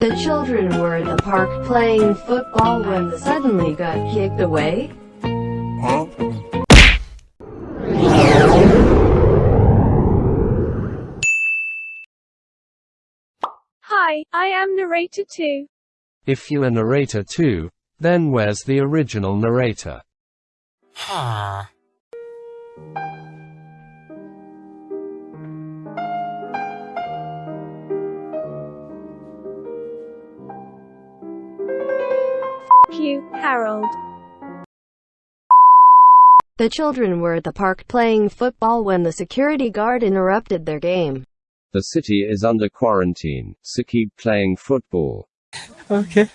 The children were at the park playing football when they suddenly got kicked away. Huh? Hi, I am narrator 2. If you are narrator 2, then where's the original narrator? Huh? F you, Harold. The children were at the park playing football when the security guard interrupted their game. The city is under quarantine, so keep playing football. Okay.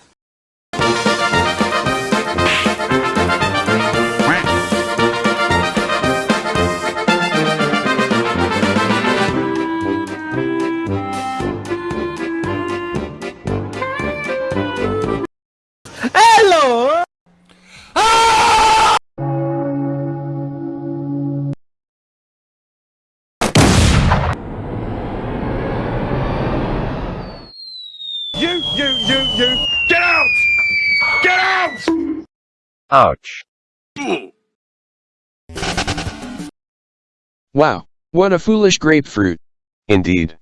You, you, you, you! Get out! Get out! Ouch. Wow, what a foolish grapefruit. Indeed.